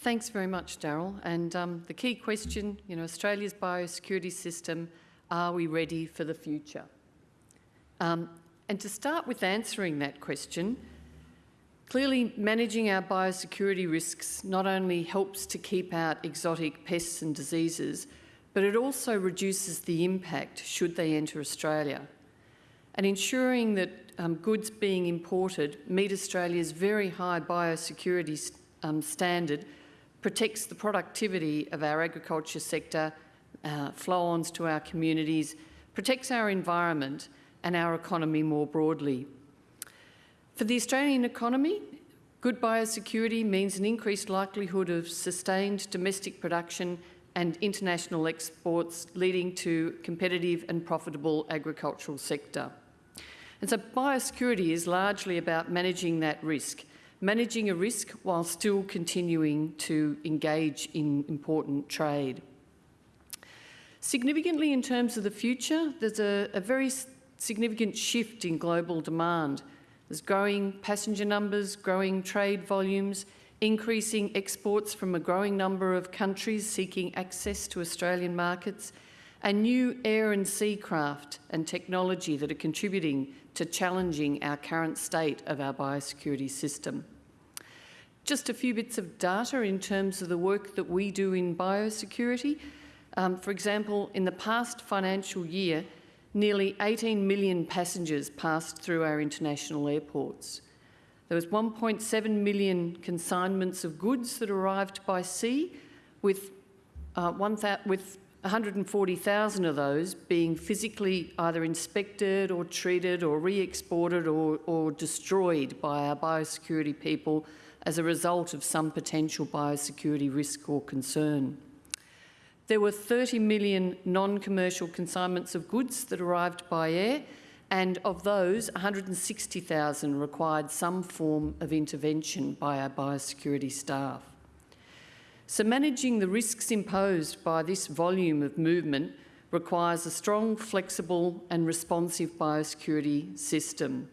Thanks very much, Daryl. And um, the key question, you know, Australia's biosecurity system, are we ready for the future? Um, and to start with answering that question, clearly managing our biosecurity risks not only helps to keep out exotic pests and diseases, but it also reduces the impact should they enter Australia. And ensuring that um, goods being imported meet Australia's very high biosecurity um, standard protects the productivity of our agriculture sector, uh, flow-ons to our communities, protects our environment and our economy more broadly. For the Australian economy, good biosecurity means an increased likelihood of sustained domestic production and international exports leading to competitive and profitable agricultural sector. And so biosecurity is largely about managing that risk, managing a risk while still continuing to engage in important trade. Significantly in terms of the future, there's a, a very significant shift in global demand. There's growing passenger numbers, growing trade volumes, increasing exports from a growing number of countries seeking access to Australian markets, and new air and sea craft and technology that are contributing to challenging our current state of our biosecurity system. Just a few bits of data in terms of the work that we do in biosecurity. Um, for example, in the past financial year, nearly 18 million passengers passed through our international airports. There was 1.7 million consignments of goods that arrived by sea, with, uh, with 140,000 of those being physically either inspected or treated or re-exported or, or destroyed by our biosecurity people as a result of some potential biosecurity risk or concern. There were 30 million non-commercial consignments of goods that arrived by air, and of those, 160,000 required some form of intervention by our biosecurity staff. So managing the risks imposed by this volume of movement requires a strong, flexible and responsive biosecurity system.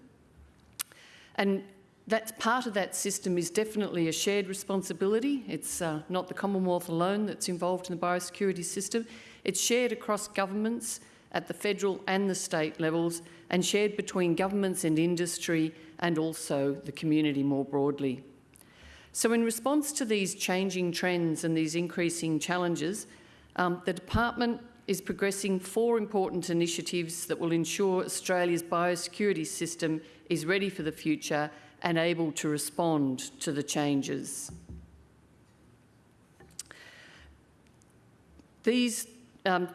And that part of that system is definitely a shared responsibility. It's uh, not the Commonwealth alone that's involved in the biosecurity system. It's shared across governments at the federal and the state levels and shared between governments and industry and also the community more broadly. So in response to these changing trends and these increasing challenges, um, the department is progressing four important initiatives that will ensure Australia's biosecurity system is ready for the future and able to respond to the changes. These, um,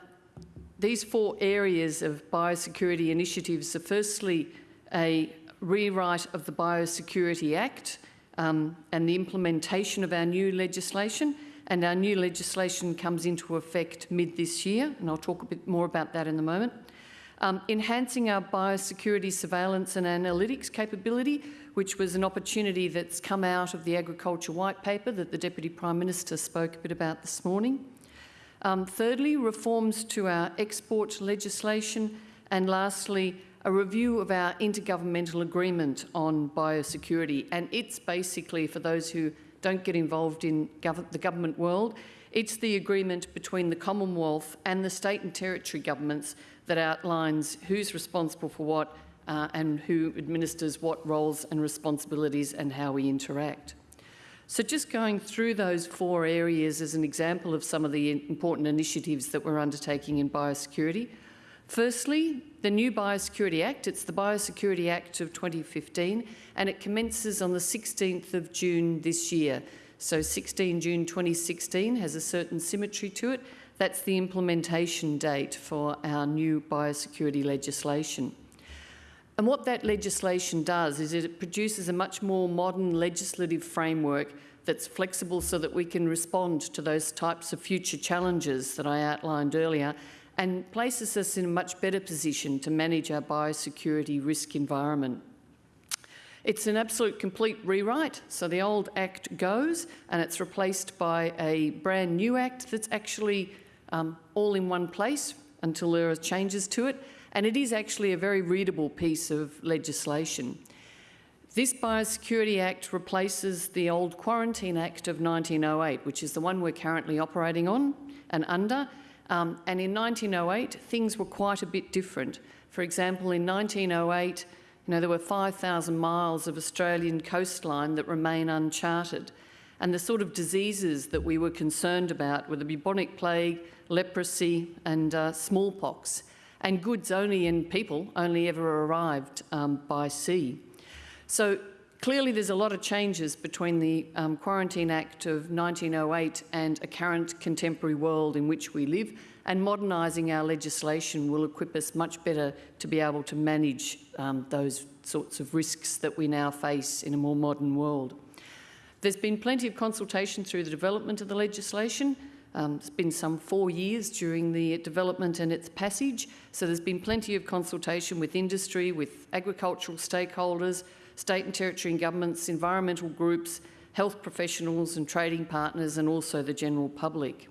these four areas of biosecurity initiatives are firstly a rewrite of the Biosecurity Act um, and the implementation of our new legislation. And our new legislation comes into effect mid this year, and I'll talk a bit more about that in a moment. Um, enhancing our biosecurity surveillance and analytics capability, which was an opportunity that's come out of the Agriculture White Paper that the Deputy Prime Minister spoke a bit about this morning. Um, thirdly, reforms to our export legislation. And lastly, a review of our intergovernmental agreement on biosecurity. And it's basically, for those who don't get involved in gov the government world, it's the agreement between the Commonwealth and the state and territory governments that outlines who's responsible for what uh, and who administers what roles and responsibilities and how we interact. So just going through those four areas as an example of some of the important initiatives that we're undertaking in biosecurity. Firstly, the new Biosecurity Act, it's the Biosecurity Act of 2015, and it commences on the 16th of June this year. So 16 June 2016 has a certain symmetry to it. That's the implementation date for our new biosecurity legislation. And what that legislation does is it produces a much more modern legislative framework that's flexible so that we can respond to those types of future challenges that I outlined earlier and places us in a much better position to manage our biosecurity risk environment. It's an absolute complete rewrite, so the old Act goes and it's replaced by a brand new Act that's actually um, all in one place until there are changes to it, and it is actually a very readable piece of legislation. This Biosecurity Act replaces the old Quarantine Act of 1908, which is the one we're currently operating on and under. Um, and in 1908, things were quite a bit different. For example, in 1908, you know, there were 5,000 miles of Australian coastline that remain uncharted. And the sort of diseases that we were concerned about were the bubonic plague, leprosy and uh, smallpox. And goods only and people only ever arrived um, by sea. So clearly there's a lot of changes between the um, Quarantine Act of 1908 and a current contemporary world in which we live and modernising our legislation will equip us much better to be able to manage um, those sorts of risks that we now face in a more modern world. There's been plenty of consultation through the development of the legislation. Um, it's been some four years during the development and its passage, so there's been plenty of consultation with industry, with agricultural stakeholders, state and territory governments, environmental groups, health professionals and trading partners and also the general public.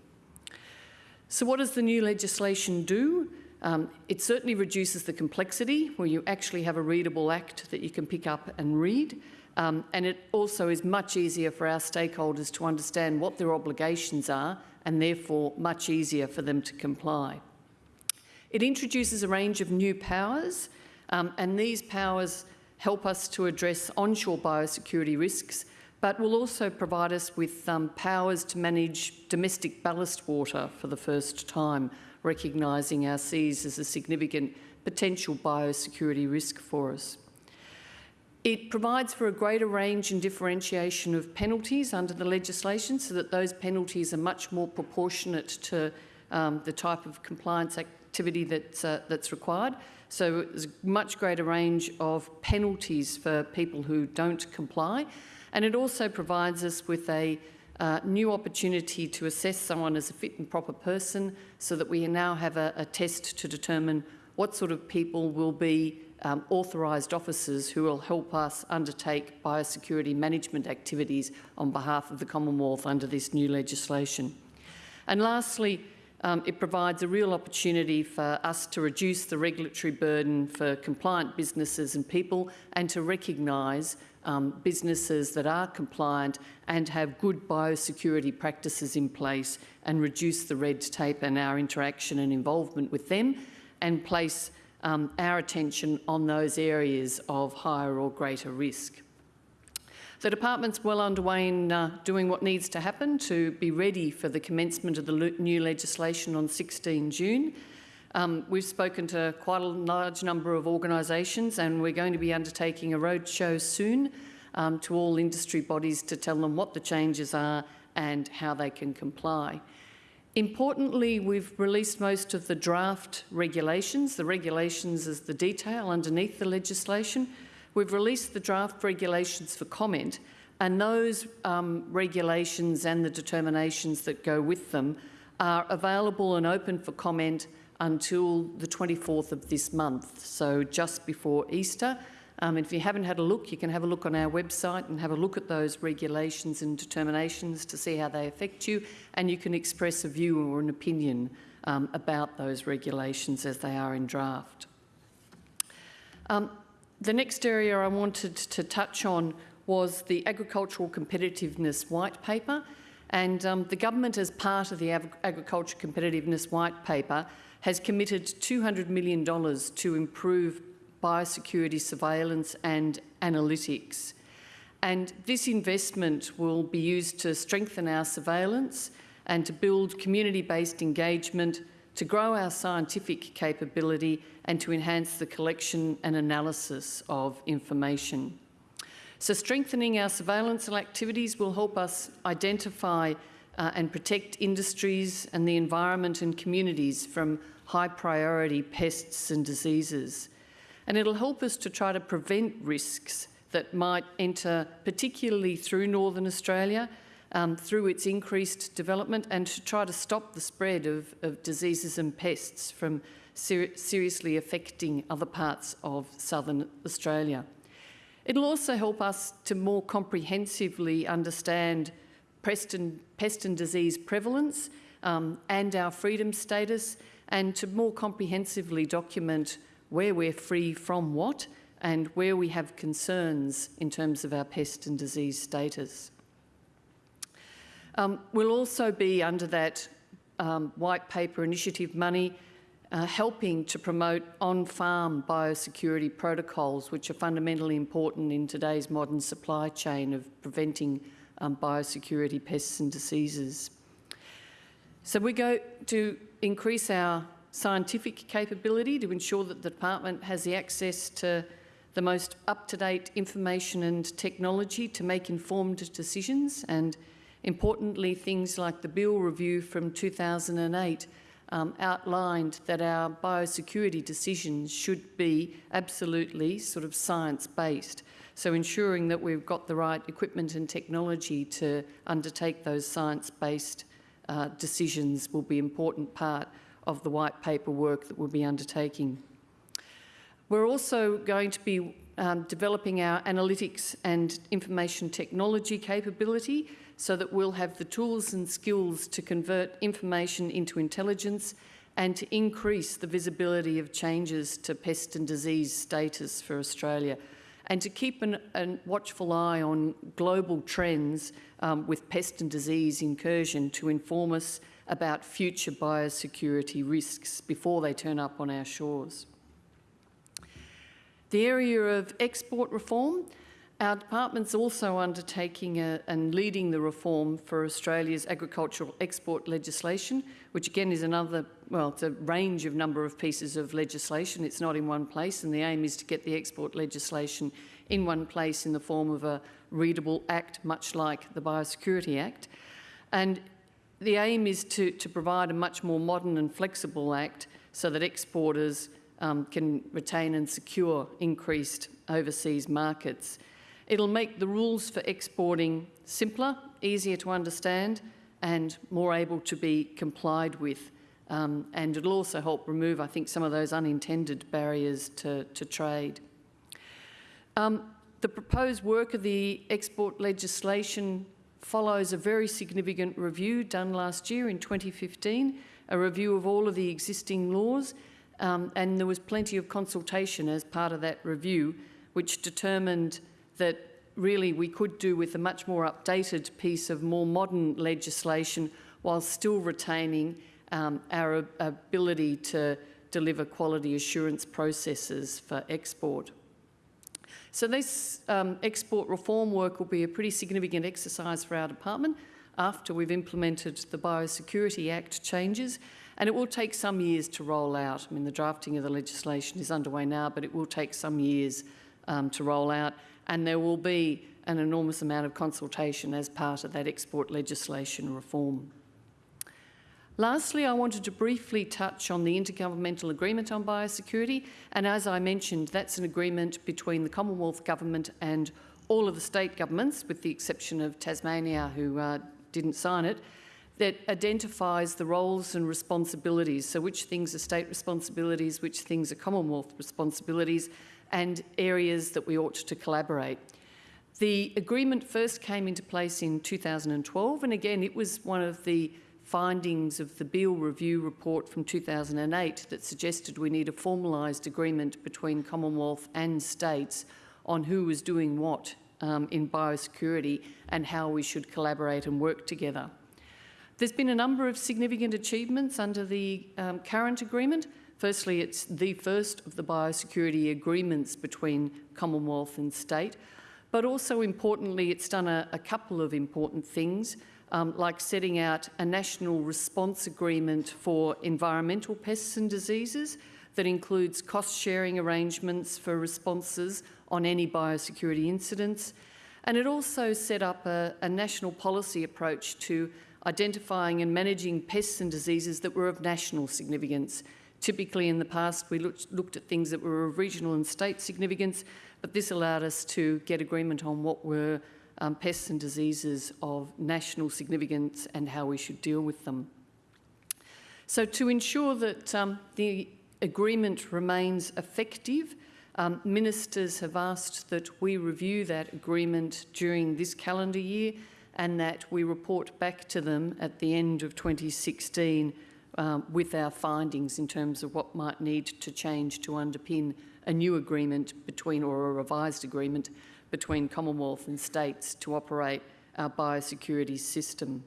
So what does the new legislation do? Um, it certainly reduces the complexity where you actually have a readable act that you can pick up and read. Um, and it also is much easier for our stakeholders to understand what their obligations are and therefore much easier for them to comply. It introduces a range of new powers um, and these powers help us to address onshore biosecurity risks, but will also provide us with um, powers to manage domestic ballast water for the first time, recognising our seas as a significant potential biosecurity risk for us. It provides for a greater range and differentiation of penalties under the legislation so that those penalties are much more proportionate to um, the type of compliance activity that's, uh, that's required. So there's a much greater range of penalties for people who don't comply. And it also provides us with a uh, new opportunity to assess someone as a fit and proper person so that we now have a, a test to determine what sort of people will be um, authorised officers who will help us undertake biosecurity management activities on behalf of the Commonwealth under this new legislation. And lastly, um, it provides a real opportunity for us to reduce the regulatory burden for compliant businesses and people and to recognise um, businesses that are compliant and have good biosecurity practices in place and reduce the red tape and our interaction and involvement with them and place um, our attention on those areas of higher or greater risk. The department's well underway in uh, doing what needs to happen to be ready for the commencement of the new legislation on 16 June. Um, we've spoken to quite a large number of organisations and we're going to be undertaking a roadshow soon um, to all industry bodies to tell them what the changes are and how they can comply. Importantly, we've released most of the draft regulations. The regulations is the detail underneath the legislation. We've released the draft regulations for comment and those um, regulations and the determinations that go with them are available and open for comment until the 24th of this month, so just before Easter. Um, if you haven't had a look, you can have a look on our website and have a look at those regulations and determinations to see how they affect you, and you can express a view or an opinion um, about those regulations as they are in draft. Um, the next area I wanted to touch on was the Agricultural Competitiveness White Paper. And um, the government, as part of the Ag Agriculture Competitiveness White Paper, has committed $200 million to improve biosecurity surveillance and analytics. And this investment will be used to strengthen our surveillance and to build community-based engagement to grow our scientific capability and to enhance the collection and analysis of information. So strengthening our surveillance activities will help us identify uh, and protect industries and the environment and communities from high priority pests and diseases. And it'll help us to try to prevent risks that might enter particularly through Northern Australia um, through its increased development and to try to stop the spread of, of diseases and pests from ser seriously affecting other parts of southern Australia. It'll also help us to more comprehensively understand pest and, pest and disease prevalence um, and our freedom status and to more comprehensively document where we're free from what and where we have concerns in terms of our pest and disease status. Um, we'll also be under that um, white paper initiative money uh, helping to promote on-farm biosecurity protocols, which are fundamentally important in today's modern supply chain of preventing um, biosecurity pests and diseases. So we go to increase our scientific capability to ensure that the department has the access to the most up-to-date information and technology to make informed decisions and importantly things like the Beale review from 2008 um, outlined that our biosecurity decisions should be absolutely sort of science-based. So ensuring that we've got the right equipment and technology to undertake those science-based uh, decisions will be an important part of the white paper work that we'll be undertaking. We're also going to be um, developing our analytics and information technology capability so that we'll have the tools and skills to convert information into intelligence and to increase the visibility of changes to pest and disease status for Australia and to keep an, a watchful eye on global trends um, with pest and disease incursion to inform us about future biosecurity risks before they turn up on our shores. The area of export reform, our department's also undertaking a, and leading the reform for Australia's agricultural export legislation, which again is another, well, it's a range of number of pieces of legislation. It's not in one place, and the aim is to get the export legislation in one place in the form of a readable act, much like the Biosecurity Act. And the aim is to, to provide a much more modern and flexible act so that exporters um, can retain and secure increased overseas markets. It'll make the rules for exporting simpler, easier to understand and more able to be complied with. Um, and it'll also help remove, I think, some of those unintended barriers to, to trade. Um, the proposed work of the export legislation follows a very significant review done last year in 2015, a review of all of the existing laws, um, and there was plenty of consultation as part of that review, which determined that really we could do with a much more updated piece of more modern legislation while still retaining um, our ability to deliver quality assurance processes for export. So this um, export reform work will be a pretty significant exercise for our department after we've implemented the Biosecurity Act changes and it will take some years to roll out. I mean, the drafting of the legislation is underway now, but it will take some years um, to roll out and there will be an enormous amount of consultation as part of that export legislation reform. Lastly, I wanted to briefly touch on the Intergovernmental Agreement on Biosecurity, and as I mentioned, that's an agreement between the Commonwealth Government and all of the state governments, with the exception of Tasmania, who uh, didn't sign it, that identifies the roles and responsibilities, so which things are state responsibilities, which things are Commonwealth responsibilities, and areas that we ought to collaborate. The agreement first came into place in 2012, and again, it was one of the findings of the Beale Review report from 2008 that suggested we need a formalised agreement between Commonwealth and states on who was doing what um, in biosecurity and how we should collaborate and work together. There's been a number of significant achievements under the um, current agreement, Firstly, it's the first of the biosecurity agreements between Commonwealth and state, but also importantly, it's done a, a couple of important things, um, like setting out a national response agreement for environmental pests and diseases that includes cost-sharing arrangements for responses on any biosecurity incidents. And it also set up a, a national policy approach to identifying and managing pests and diseases that were of national significance, Typically in the past we looked, looked at things that were of regional and state significance, but this allowed us to get agreement on what were um, pests and diseases of national significance and how we should deal with them. So to ensure that um, the agreement remains effective, um, ministers have asked that we review that agreement during this calendar year and that we report back to them at the end of 2016 um, with our findings in terms of what might need to change to underpin a new agreement between, or a revised agreement between Commonwealth and states to operate our biosecurity system.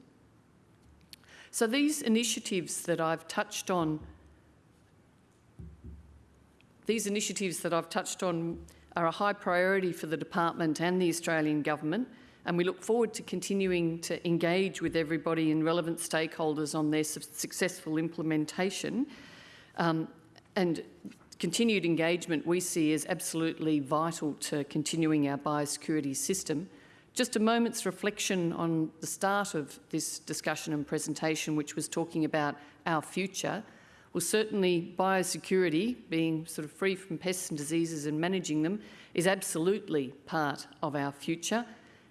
So these initiatives that I've touched on, these initiatives that I've touched on are a high priority for the department and the Australian government and we look forward to continuing to engage with everybody and relevant stakeholders on their su successful implementation. Um, and continued engagement we see as absolutely vital to continuing our biosecurity system. Just a moment's reflection on the start of this discussion and presentation, which was talking about our future. Well, certainly biosecurity, being sort of free from pests and diseases and managing them, is absolutely part of our future.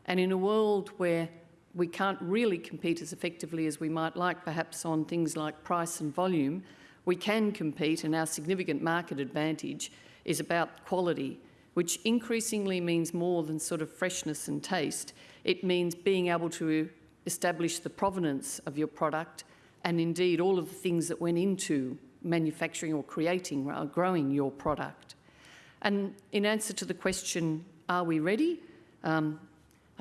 And in a world where we can't really compete as effectively as we might like, perhaps on things like price and volume, we can compete and our significant market advantage is about quality, which increasingly means more than sort of freshness and taste. It means being able to establish the provenance of your product and indeed all of the things that went into manufacturing or creating or growing your product. And in answer to the question, are we ready? Um,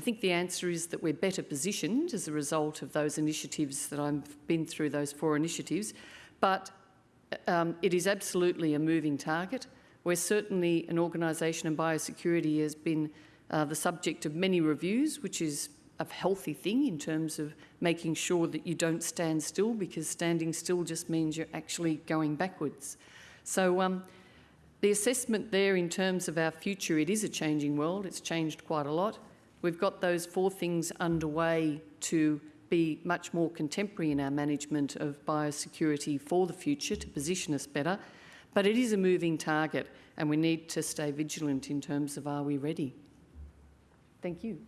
I think the answer is that we're better positioned as a result of those initiatives that I've been through, those four initiatives, but um, it is absolutely a moving target. We're certainly an organisation and biosecurity has been uh, the subject of many reviews, which is a healthy thing in terms of making sure that you don't stand still because standing still just means you're actually going backwards. So um, the assessment there in terms of our future, it is a changing world. It's changed quite a lot. We've got those four things underway to be much more contemporary in our management of biosecurity for the future to position us better. But it is a moving target and we need to stay vigilant in terms of are we ready? Thank you.